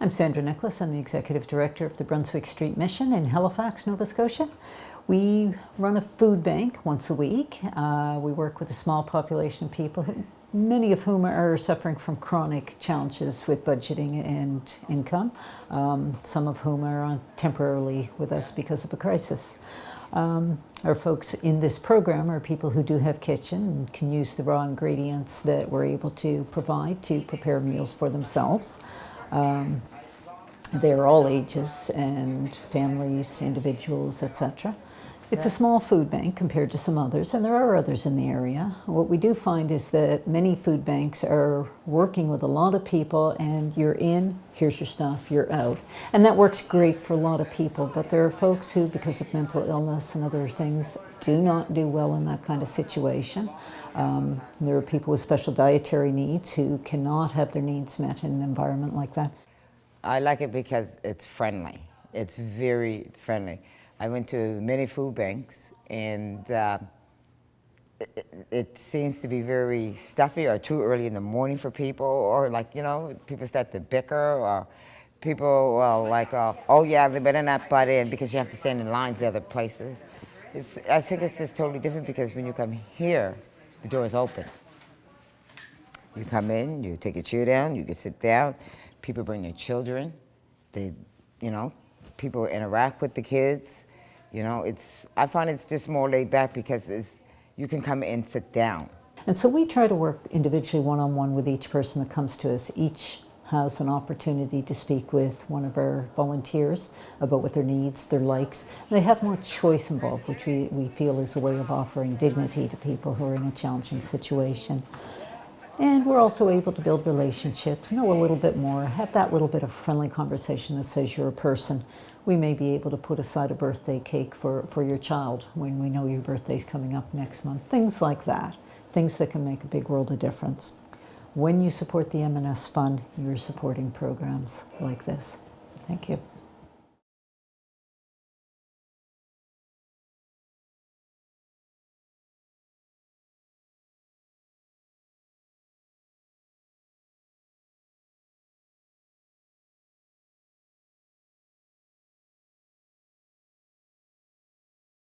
I'm Sandra Nicholas. I'm the Executive Director of the Brunswick Street Mission in Halifax, Nova Scotia. We run a food bank once a week. Uh, we work with a small population of people, who, many of whom are suffering from chronic challenges with budgeting and income, um, some of whom are on temporarily with us because of a crisis. Um, our folks in this program are people who do have kitchen and can use the raw ingredients that we're able to provide to prepare meals for themselves. Um, they're all ages and families, individuals, etc. It's a small food bank compared to some others, and there are others in the area. What we do find is that many food banks are working with a lot of people, and you're in, here's your stuff, you're out. And that works great for a lot of people, but there are folks who, because of mental illness and other things, do not do well in that kind of situation. Um, there are people with special dietary needs who cannot have their needs met in an environment like that. I like it because it's friendly. It's very friendly. I went to many food banks and uh, it, it, seems to be very stuffy or too early in the morning for people or like, you know, people start to bicker or people, well, like, uh, oh yeah, they better not butt in because you have to stand in lines at other places. It's, I think it's just totally different because when you come here, the door is open. You come in, you take your chair down, you can sit down, people bring their children, they, you know, people interact with the kids. You know, it's, I find it's just more laid back because it's, you can come and sit down. And so we try to work individually one-on-one -on -one with each person that comes to us. Each has an opportunity to speak with one of our volunteers about what their needs, their likes. They have more choice involved, which we, we feel is a way of offering dignity to people who are in a challenging situation. And we're also able to build relationships, know a little bit more, have that little bit of friendly conversation that says you're a person. We may be able to put aside a birthday cake for, for your child when we know your birthday's coming up next month. Things like that. Things that can make a big world of difference. When you support the M&S Fund, you're supporting programs like this. Thank you.